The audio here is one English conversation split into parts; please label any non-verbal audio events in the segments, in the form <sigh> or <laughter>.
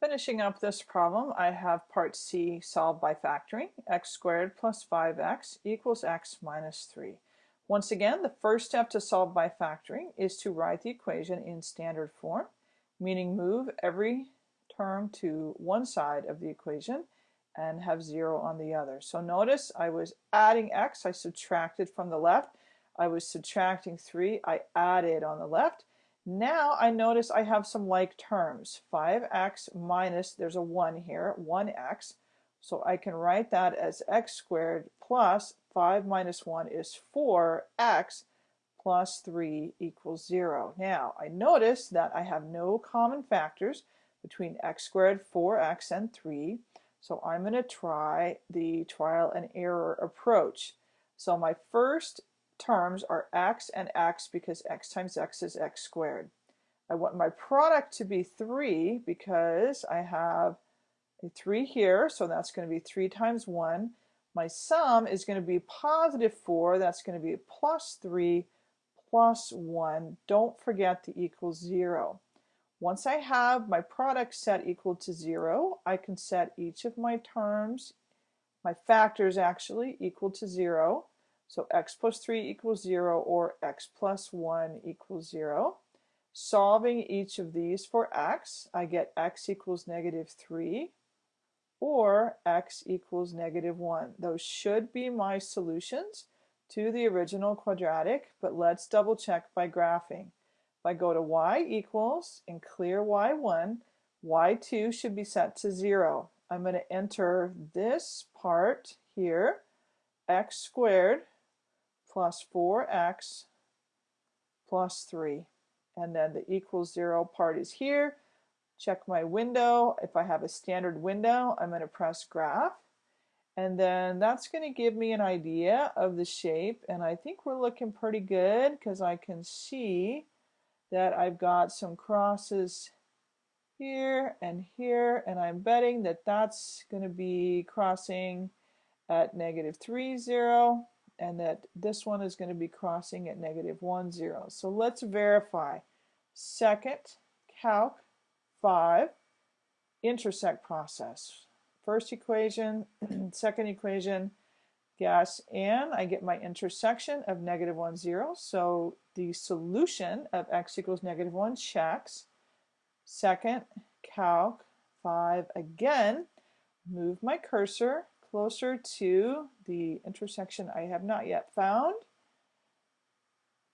Finishing up this problem, I have part C solved by factoring. x squared plus 5x equals x minus 3. Once again, the first step to solve by factoring is to write the equation in standard form, meaning move every term to one side of the equation and have 0 on the other. So notice I was adding x, I subtracted from the left. I was subtracting 3, I added on the left. Now I notice I have some like terms. 5x minus, there's a 1 here, 1x. So I can write that as x squared plus 5 minus 1 is 4x plus 3 equals 0. Now I notice that I have no common factors between x squared, 4x, and 3. So I'm going to try the trial and error approach. So my first terms are x and x because x times x is x squared. I want my product to be 3 because I have a 3 here, so that's going to be 3 times 1. My sum is going to be positive 4, that's going to be plus 3 plus 1. Don't forget the equals 0. Once I have my product set equal to 0, I can set each of my terms, my factors actually, equal to 0. So x plus 3 equals 0 or x plus 1 equals 0. Solving each of these for x, I get x equals negative 3 or x equals negative 1. Those should be my solutions to the original quadratic, but let's double check by graphing. If I go to y equals and clear y1, y2 should be set to 0. I'm going to enter this part here, x squared plus 4x plus 3. And then the equals 0 part is here. Check my window. If I have a standard window, I'm going to press graph. And then that's going to give me an idea of the shape. And I think we're looking pretty good because I can see that I've got some crosses here and here. And I'm betting that that's going to be crossing at negative 3, 0 and that this one is going to be crossing at negative 1, 0. So let's verify. Second, calc 5, intersect process. First equation, <clears throat> second equation, gas and I get my intersection of negative 1, 0. So the solution of x equals negative 1 checks. Second, calc 5 again, move my cursor closer to the intersection I have not yet found.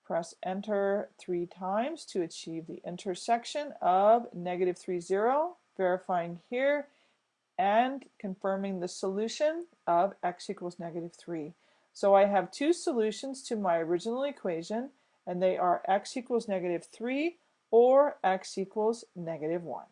Press enter three times to achieve the intersection of negative 3, 0, verifying here and confirming the solution of x equals negative 3. So I have two solutions to my original equation and they are x equals negative 3 or x equals negative 1.